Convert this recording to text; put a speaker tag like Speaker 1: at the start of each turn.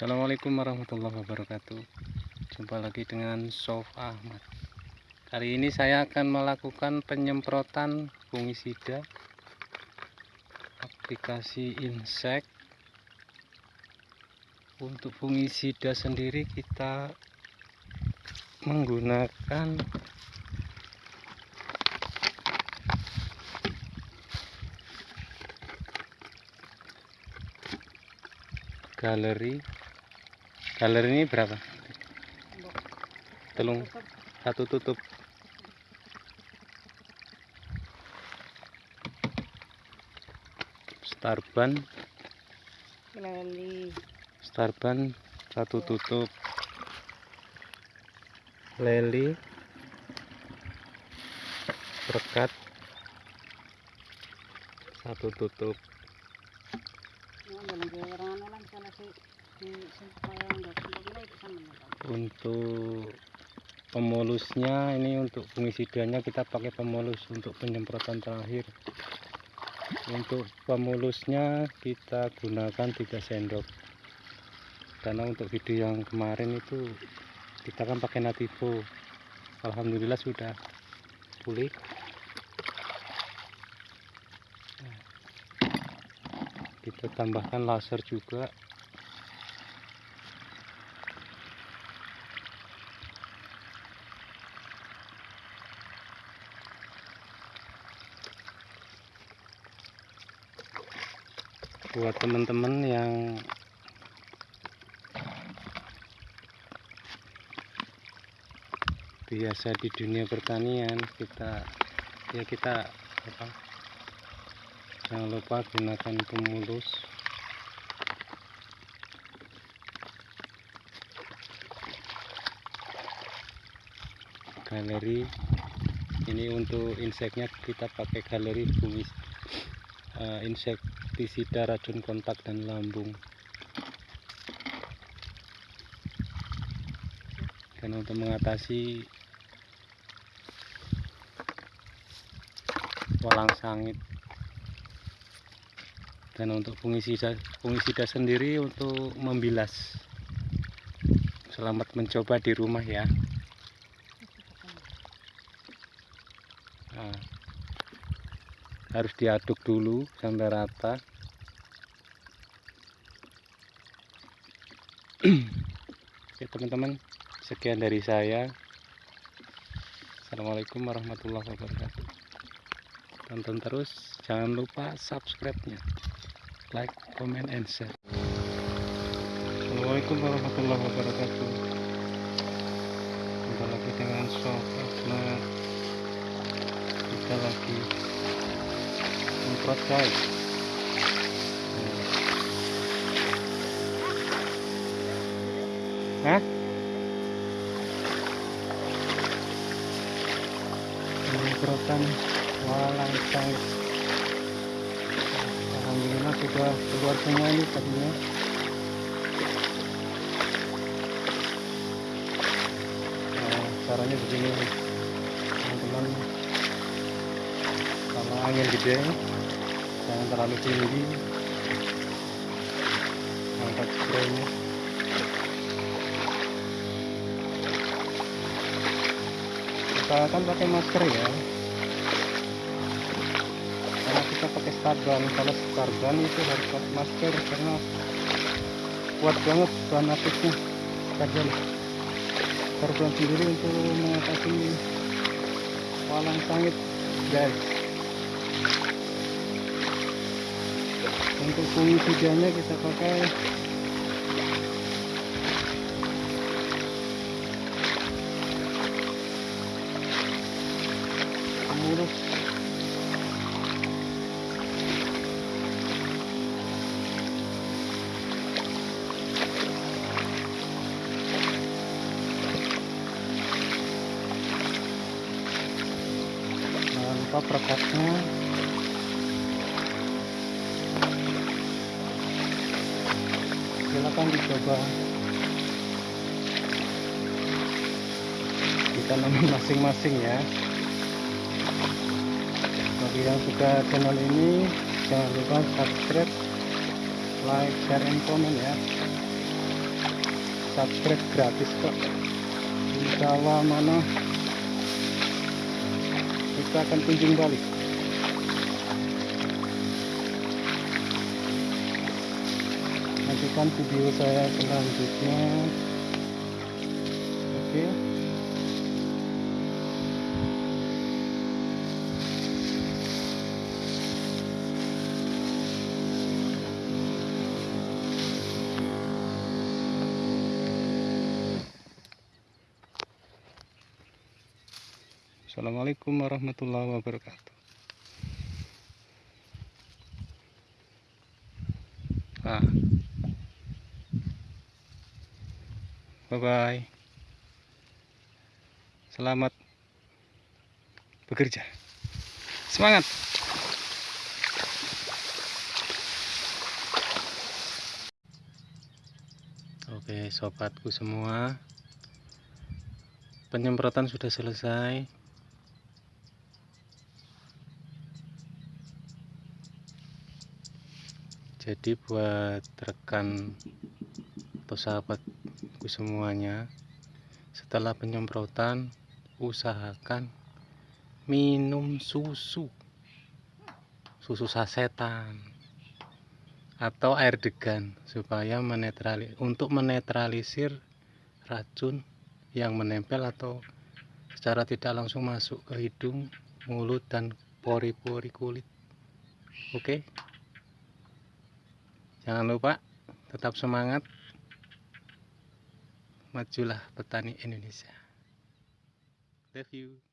Speaker 1: Assalamualaikum warahmatullahi wabarakatuh. Jumpa lagi dengan Sof Ahmad. Kali ini saya akan melakukan penyemprotan fungisida Aplikasi insek Untuk fungisida sendiri kita menggunakan galeri galeri ini berapa? Telung. Satu tutup. Starban.
Speaker 2: Leli
Speaker 1: starban satu tutup. Leli. Berkat. Satu tutup untuk pemulusnya ini untuk fungisidanya kita pakai pemulus untuk penyemprotan terakhir. Untuk pemulusnya kita gunakan 3 sendok. Karena untuk video yang kemarin itu kita kan pakai nativo. Alhamdulillah sudah pulih. Kita tambahkan laser juga buat teman-teman yang biasa di dunia pertanian kita ya kita apa jangan lupa gunakan pemulus. Galeri ini untuk inseknya kita pakai galeri fungis uh, insektisida racun kontak dan lambung. Dan untuk mengatasi walang sangit. Dan untuk fungisida fungisida sendiri untuk membilas. Selamat mencoba di rumah ya. Nah, harus diaduk dulu sampai rata. Oke teman-teman sekian dari saya. Assalamualaikum warahmatullahi wabarakatuh. Tonton terus jangan lupa subscribe nya like comment and share. Assalamualaikum warahmatullahi wabarakatuh. Jumpa lagi dengan sofa kita lagi semprot guys Hah? Semprotan walang sangit Alhamdulillah sudah keluar semua ini tadinya caranya begini teman-teman kalau angin gede jangan terlalu tinggi. Angkat kita kan pakai masker ya. Karena kita pakai starban kalau starban itu harus pakai masker karena kuat banget bahan aktifnya starban starban sendiri untuk mengatasi walang sangit guys untuk fungisidanya kita pakai. Pemurus jangan lupa perekatnya silakan dicoba. Ditanam masing-masing ya. Bagi yang suka channel ini jangan lupa subscribe like share and comment ya. Subscribe gratis kok insya Allah mana kita akan kunjung balik nantikan video saya selanjutnya oke Assalamualaikum warahmatullahi wabarakatuh. Bye bye. Selamat bekerja. Semangat. Oke, sobatku semua. Penyemprotan sudah selesai. jadi buat rekan atau semuanya setelah penyemprotan usahakan minum susu susu sasetan atau air degan supaya menetrali untuk menetralisir racun yang menempel atau secara tidak langsung masuk ke hidung, mulut dan pori-pori kulit. Oke. Okay? Jangan lupa tetap semangat. Majulah petani Indonesia. Love you.